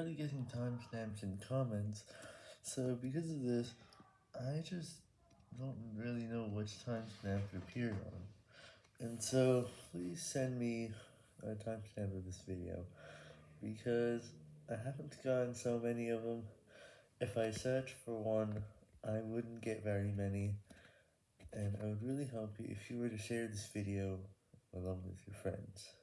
barely getting timestamps in comments, so because of this, I just don't really know which timestamp to appear on. And so, please send me a timestamp of this video, because I haven't gotten so many of them. If I search for one, I wouldn't get very many, and I would really help you if you were to share this video along with your friends.